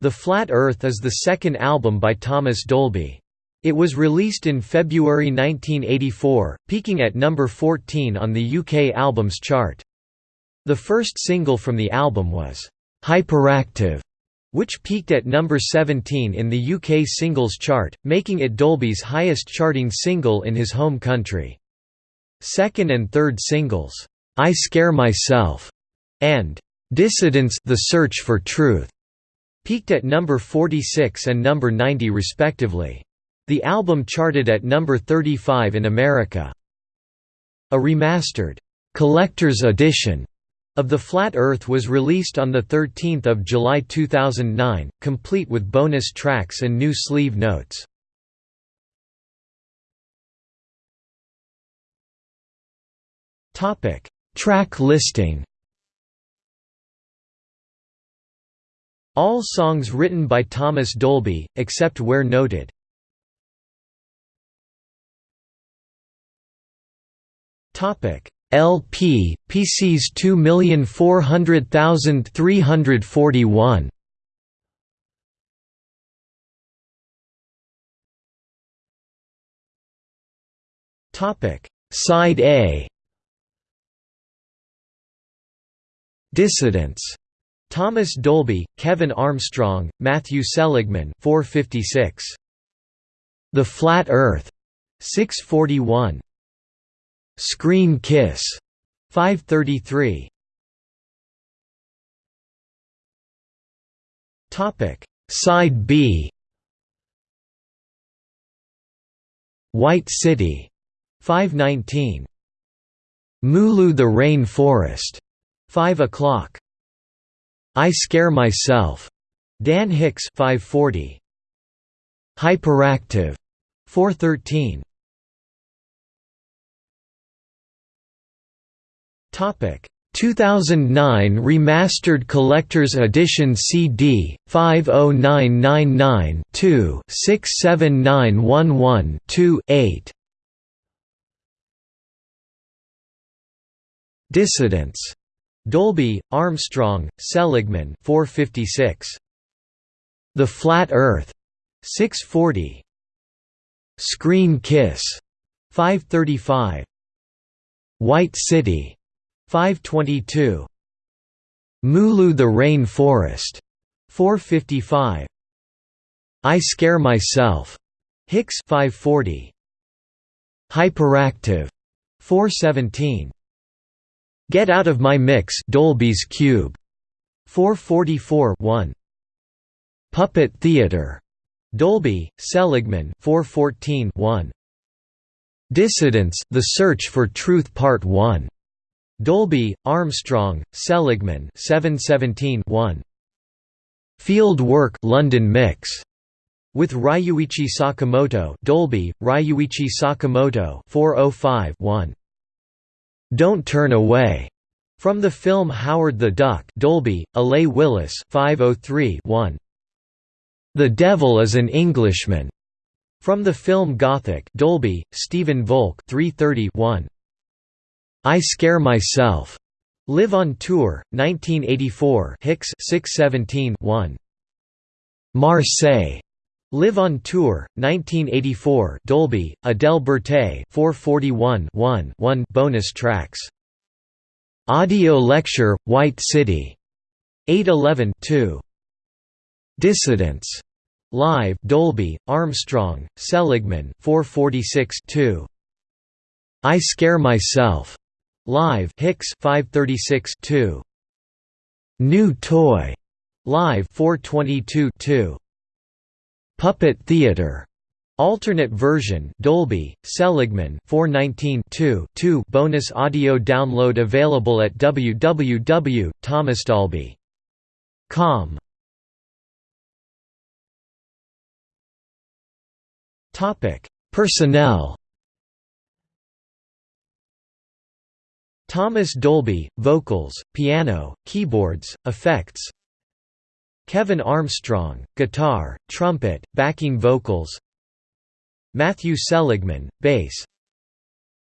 The Flat Earth is the second album by Thomas Dolby. It was released in February 1984, peaking at number 14 on the UK Albums Chart. The first single from the album was, "'Hyperactive' which peaked at number 17 in the UK Singles Chart, making it Dolby's highest charting single in his home country. Second and third singles, "'I Scare Myself' and "'Dissidents The Search for Truth' peaked at number 46 and number 90 respectively. The album charted at number 35 in America. A remastered, "'Collector's Edition' of The Flat Earth was released on 13 July 2009, complete with bonus tracks and new sleeve notes. Track listing All songs written by Thomas Dolby, except where noted. Topic LP PCs 2400341 Topic Side A. Dissidents Thomas Dolby, Kevin Armstrong, Matthew Seligman 456. The Flat Earth 641. Screen Kiss 533. Topic Side B White City 519. Mulu the Rain Forest 5 o'clock. I Scare Myself, Dan Hicks 540. Hyperactive. 413. Topic. 2009 Remastered Collector's Edition CD 50999-2-67911-2-8 Dissidents Dolby, Armstrong, Seligman 456. The Flat Earth 640. Screen Kiss 535. White City 522. Mulu the Rain Forest 455. I Scare Myself Hicks 540. Hyperactive 417. Get Out of My Mix Dolby's Cube. 444 1 Puppet Theater. Dolby Seligman 414 1 Dissidents The Search for Truth Part 1 Dolby Armstrong Seligman 717 1 Field Work London Mix. With Ryuichi Sakamoto Dolby Ryuichi Sakamoto 405 1 don't Turn Away, from the film Howard the Duck Dolby, Allee Willis 503 1. The Devil is an Englishman, from the film Gothic Dolby, Stephen Volk 330 1. I Scare Myself, Live on Tour, 1984 Hicks 617 1. Marseille, Live on Tour, 1984 Dolby, Adele Bertei 441 1 1 bonus tracks. Audio lecture, White City. 811 2. Dissidents. Live Dolby, Armstrong, Seligman 446 2. I Scare Myself. Live Hicks 536 2. New Toy. Live 422 2. Puppet Theater. Alternate version Dolby, Seligman 419 2 bonus audio download available at www.thomasdolby.com Topic. Personnel. Thomas Dolby, vocals, piano, keyboards, effects Kevin Armstrong, guitar, trumpet, backing vocals Matthew Seligman, bass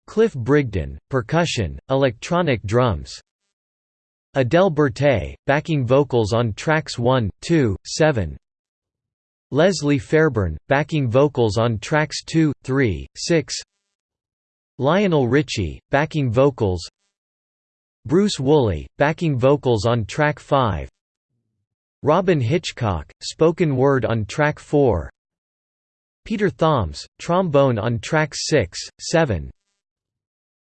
Cliff Brigden, percussion, electronic drums Adele Bertei, backing vocals on tracks 1, 2, 7 Leslie Fairbairn, backing vocals on tracks 2, 3, 6 Lionel Richie, backing vocals Bruce Woolley, backing vocals on track 5 Robyn Hitchcock, spoken word on track 4 Peter Thoms, trombone on tracks 6, 7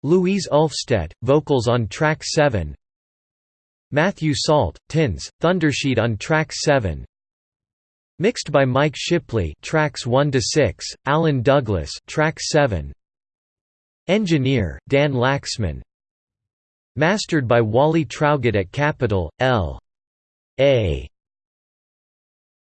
Louise Ulfstedt, vocals on track 7 Matthew Salt, Tins, Thundersheet on track 7 Mixed by Mike Shipley tracks 1 to 6, Alan Douglas track 7 Engineer, Dan Lacksman. Mastered by Wally Traugott at Capitol, L. A.